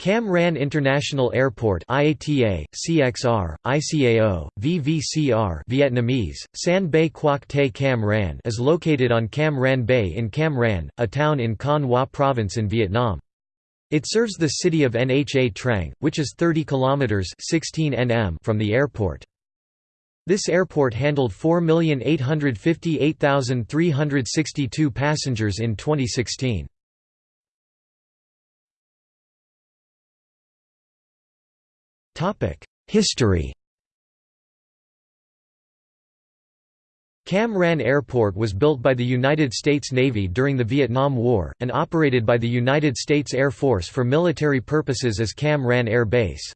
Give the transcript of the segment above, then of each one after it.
Cam Ranh International Airport IATA, CXR, ICAO, VVCR Vietnamese, San Bay Quoc Te Cam Ranh is located on Cam Ranh Bay in Cam Ranh, a town in Khanh Hoa Province in Vietnam. It serves the city of Nha Trang, which is 30 kilometers 16 nm from the airport. This airport handled 4,858,362 passengers in 2016. History Cam Airport was built by the United States Navy during the Vietnam War, and operated by the United States Air Force for military purposes as Cam Air Base.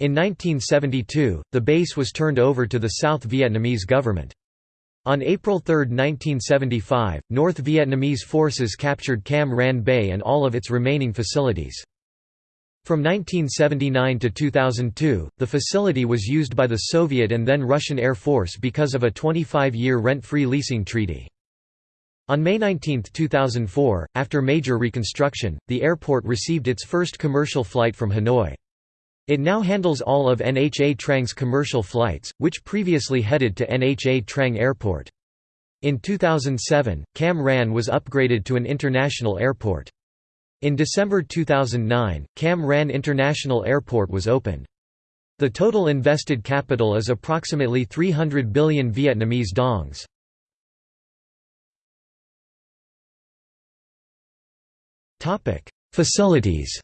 In 1972, the base was turned over to the South Vietnamese government. On April 3, 1975, North Vietnamese forces captured Cam Ranh Bay and all of its remaining facilities. From 1979 to 2002, the facility was used by the Soviet and then Russian Air Force because of a 25-year rent-free leasing treaty. On May 19, 2004, after major reconstruction, the airport received its first commercial flight from Hanoi. It now handles all of NHA Trang's commercial flights, which previously headed to NHA Trang Airport. In 2007, Cam Ranh was upgraded to an international airport. In December 2009, Cam Ranh International Airport was opened. The total invested capital is approximately 300 billion Vietnamese dongs. Facilities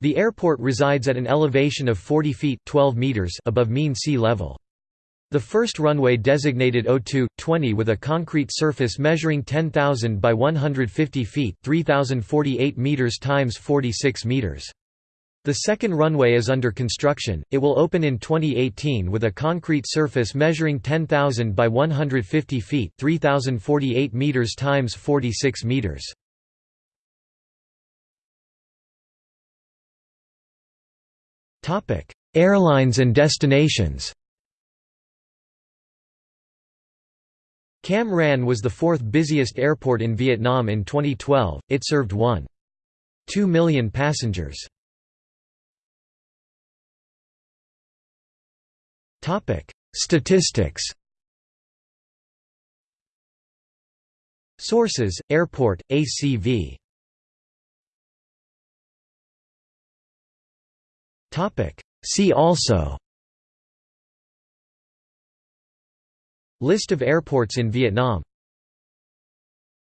The airport resides at an elevation of 40 feet 12 meters above mean sea level. The first runway designated O2-20 with a concrete surface measuring 10,000 by 150 feet 3,048 meters times 46 meters. The second runway is under construction, it will open in 2018 with a concrete surface measuring 10,000 by 150 feet 3,048 meters times 46 meters. Airlines and destinations Cam Ranh was the fourth busiest airport in Vietnam in 2012, it served 1.2 million passengers. Statistics. Sources: Airport, ACV. See also List of airports in Vietnam